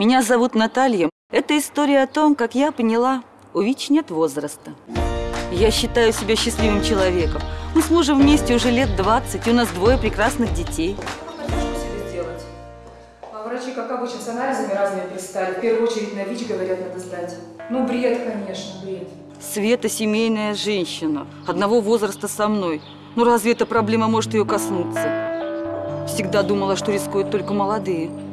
Меня зовут Наталья. Это история о том, как я поняла, у ВИЧ нет возраста. Я считаю себя счастливым человеком. Мы с мужем вместе уже лет 20, и у нас двое прекрасных детей. А себе. А врачи, как обычно, с анализами разными пристали. В первую очередь на ВИЧ, говорят, надо сдать. Ну, бред, конечно, бред. Света семейная женщина, одного возраста со мной. Ну разве эта проблема может ее коснуться? Всегда думала, что рискуют только молодые.